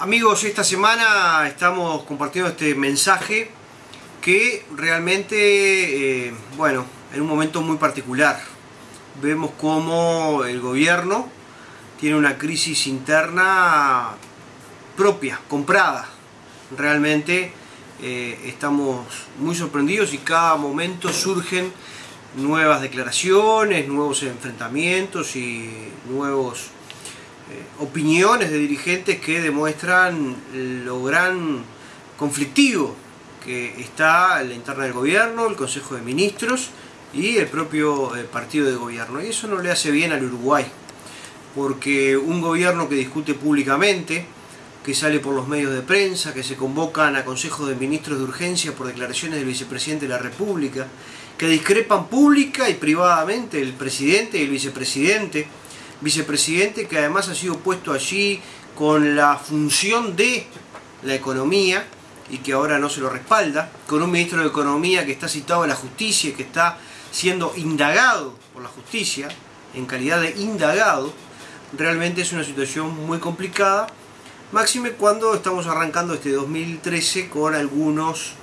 Amigos, esta semana estamos compartiendo este mensaje que realmente, eh, bueno, en un momento muy particular. Vemos cómo el gobierno tiene una crisis interna propia, comprada. Realmente eh, estamos muy sorprendidos y cada momento surgen nuevas declaraciones, nuevos enfrentamientos y nuevos opiniones de dirigentes que demuestran lo gran conflictivo que está la interna del gobierno, el Consejo de Ministros y el propio eh, partido de gobierno. Y eso no le hace bien al Uruguay, porque un gobierno que discute públicamente, que sale por los medios de prensa, que se convocan a consejos de ministros de urgencia por declaraciones del vicepresidente de la República, que discrepan pública y privadamente el presidente y el vicepresidente, vicepresidente que además ha sido puesto allí con la función de la economía y que ahora no se lo respalda, con un ministro de Economía que está citado en la justicia y que está siendo indagado por la justicia, en calidad de indagado, realmente es una situación muy complicada, máxime cuando estamos arrancando este 2013 con algunos,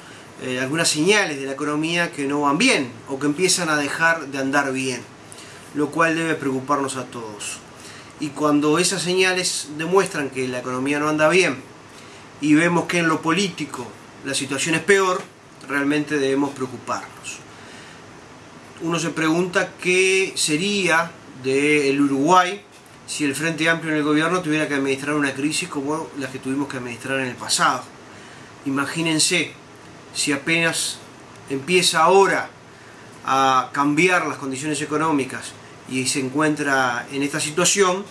eh, algunas señales de la economía que no van bien o que empiezan a dejar de andar bien lo cual debe preocuparnos a todos. Y cuando esas señales demuestran que la economía no anda bien y vemos que en lo político la situación es peor, realmente debemos preocuparnos. Uno se pregunta qué sería del Uruguay si el Frente Amplio en el gobierno tuviera que administrar una crisis como la que tuvimos que administrar en el pasado. Imagínense si apenas empieza ahora a cambiar las condiciones económicas y se encuentra en esta situación,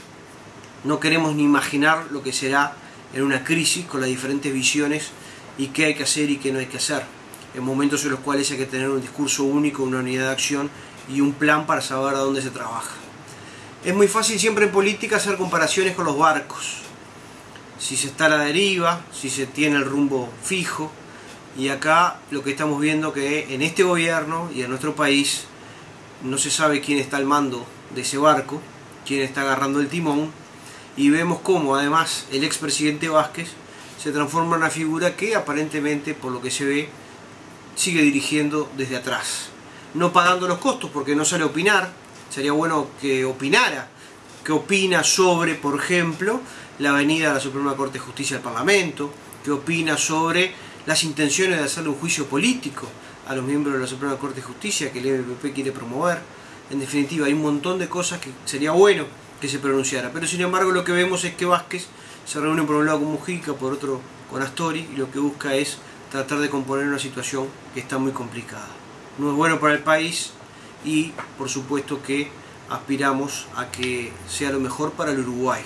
no queremos ni imaginar lo que será en una crisis con las diferentes visiones y qué hay que hacer y qué no hay que hacer. En momentos en los cuales hay que tener un discurso único, una unidad de acción y un plan para saber a dónde se trabaja. Es muy fácil siempre en política hacer comparaciones con los barcos. Si se está a la deriva, si se tiene el rumbo fijo, y acá lo que estamos viendo que en este gobierno y en nuestro país no se sabe quién está al mando de ese barco, quién está agarrando el timón, y vemos cómo además el expresidente Vázquez se transforma en una figura que aparentemente, por lo que se ve, sigue dirigiendo desde atrás. No pagando los costos porque no sale a opinar, sería bueno que opinara, que opina sobre, por ejemplo, la venida de la Suprema Corte de Justicia al Parlamento, que opina sobre las intenciones de hacerle un juicio político a los miembros de la Suprema Corte de Justicia que el MPP quiere promover. En definitiva, hay un montón de cosas que sería bueno que se pronunciara. Pero sin embargo lo que vemos es que Vázquez se reúne por un lado con Mujica, por otro con Astori, y lo que busca es tratar de componer una situación que está muy complicada. No es bueno para el país y por supuesto que aspiramos a que sea lo mejor para el Uruguay.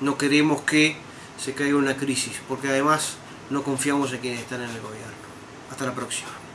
No queremos que se caiga una crisis, porque además no confiamos en quienes están en el gobierno. Hasta la próxima.